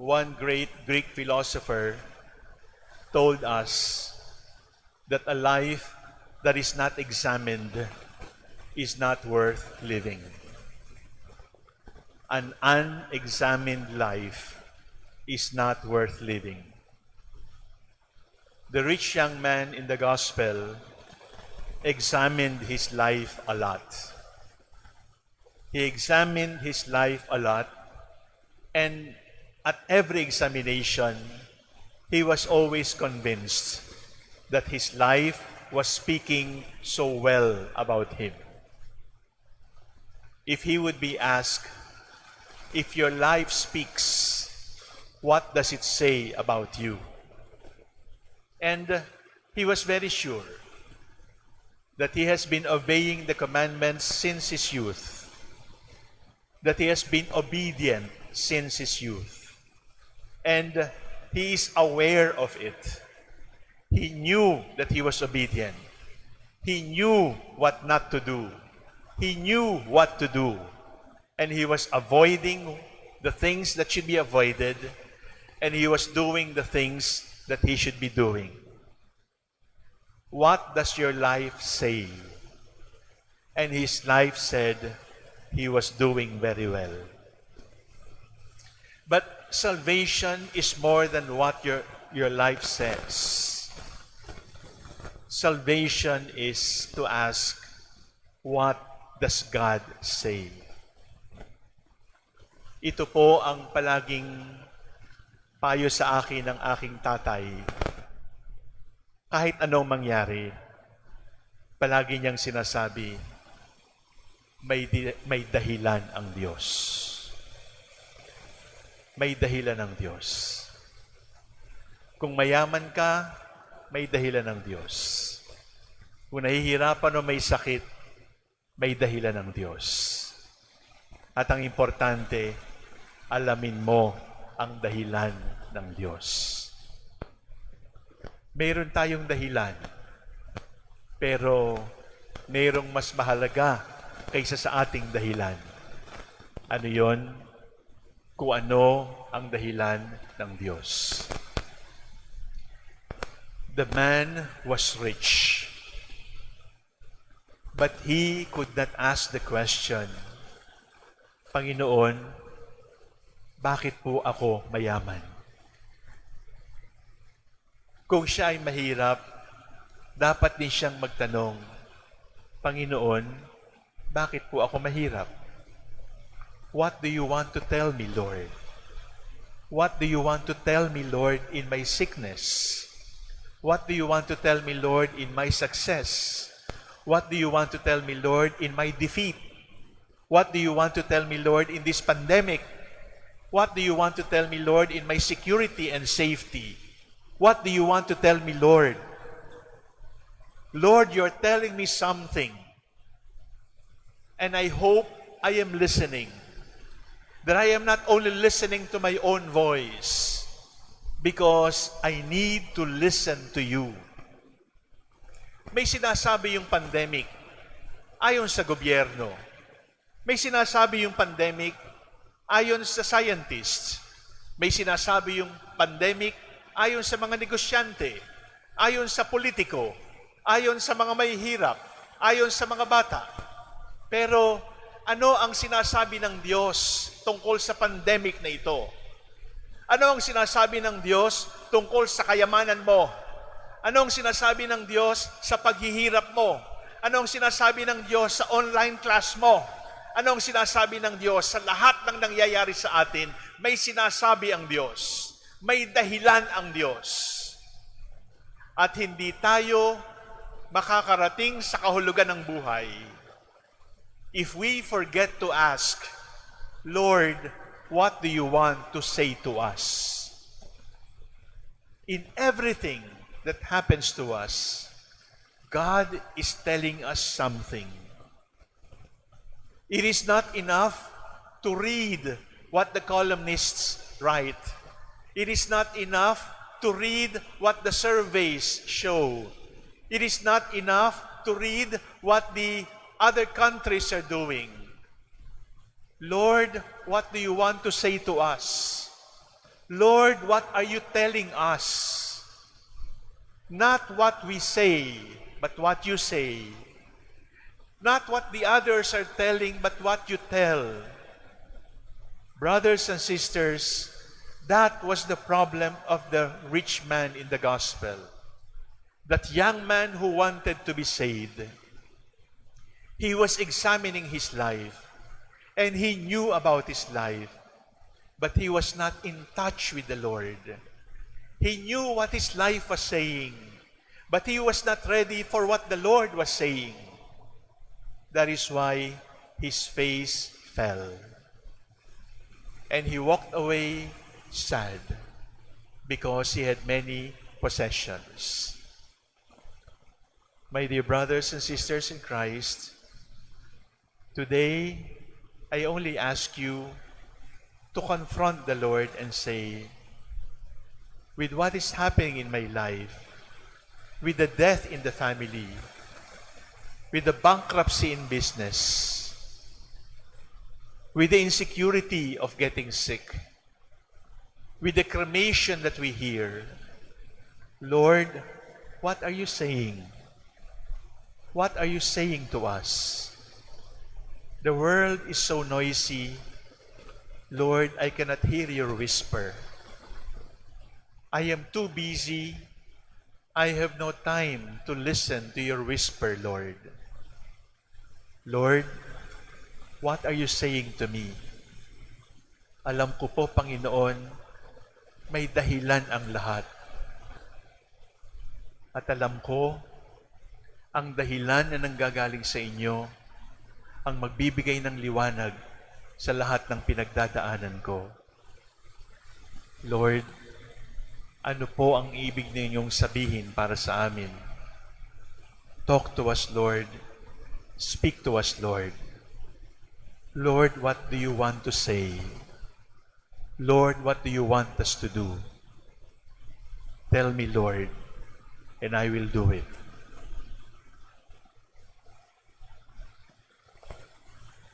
one great Greek philosopher told us that a life that is not examined is not worth living. An unexamined life is not worth living. The rich young man in the gospel examined his life a lot. He examined his life a lot, and at every examination, he was always convinced that his life was speaking so well about him. If he would be asked, if your life speaks, what does it say about you? And he was very sure that he has been obeying the commandments since his youth, that he has been obedient since his youth, and he is aware of it. He knew that he was obedient. He knew what not to do. He knew what to do. And he was avoiding the things that should be avoided, and he was doing the things that he should be doing. What does your life say? And his life said he was doing very well. But salvation is more than what your, your life says. Salvation is to ask, what does God say? Ito po ang palaging payo sa akin ng aking tatay. Kahit anong mangyari, palagi niyang sinasabi, may, may dahilan ang Diyos. May dahilan ng Diyos. Kung mayaman ka, may dahilan ng Diyos. Kung nahihirapan o may sakit, may dahilan ng Diyos. At ang importante, alamin mo ang dahilan ng Diyos. Mayroon tayong dahilan, pero mayroong mas mahalaga kaysa sa ating dahilan. Ano yon? Kung ano ang dahilan ng Diyos. The man was rich, but he could not ask the question, Panginoon, bakit po ako mayaman? Kung siya ay mahirap, dapat din siyang magtanong, Panginoon, bakit po ako mahirap? What do you want to tell me, Lord? What do you want to tell me, Lord, in my sickness? What do you want to tell me, Lord, in my success? What do you want to tell me, Lord, in my defeat? What do you want to tell me, Lord, in this pandemic? What do you want to tell me, Lord, in my security and safety? What do you want to tell me, Lord? Lord, you're telling me something. And I hope I am listening. That I am not only listening to my own voice, because I need to listen to you. May sinasabi yung pandemic ayon sa gobyerno. May sinasabi yung pandemic ayon sa scientists. May sinasabi yung pandemic ayon sa mga negosyante, ayon sa politiko, ayon sa mga mahihirap, ayon sa mga bata. Pero ano ang sinasabi ng Diyos tungkol sa pandemic na ito? Ano ang sinasabi ng Diyos tungkol sa kayamanan mo? Ano ang sinasabi ng Diyos sa paghihirap mo? Ano ang sinasabi ng Diyos sa online class mo? Ano ang sinasabi ng Diyos sa lahat ng nangyayari sa atin? May sinasabi ang Diyos. May dahilan ang Diyos. At hindi tayo makakarating sa kahulugan ng buhay if we forget to ask, Lord, what do you want to say to us? In everything that happens to us, God is telling us something. It is not enough to read what the columnists write. It is not enough to read what the surveys show. It is not enough to read what the other countries are doing. Lord, what do you want to say to us? Lord, what are you telling us? Not what we say, but what you say. Not what the others are telling, but what you tell. Brothers and sisters, that was the problem of the rich man in the gospel. That young man who wanted to be saved. He was examining his life and he knew about his life, but he was not in touch with the Lord. He knew what his life was saying, but he was not ready for what the Lord was saying. That is why his face fell. And he walked away sad because he had many possessions. My dear brothers and sisters in Christ, today I only ask you to confront the Lord and say, with what is happening in my life, with the death in the family, with the bankruptcy in business, with the insecurity of getting sick, with the cremation that we hear, Lord, what are you saying? What are you saying to us? The world is so noisy. Lord, I cannot hear your whisper. I am too busy. I have no time to listen to your whisper, Lord. Lord, what are you saying to me? Alam ko po, Panginoon, may dahilan ang lahat. At alam ko, ang dahilan na nanggagaling sa inyo ang magbibigay ng liwanag sa lahat ng pinagdadaanan ko. Lord, ano po ang ibig ninyong sabihin para sa amin? Talk to us, Lord. Speak to us, Lord. Lord, what do you want to say? Lord, what do you want us to do? Tell me, Lord, and I will do it.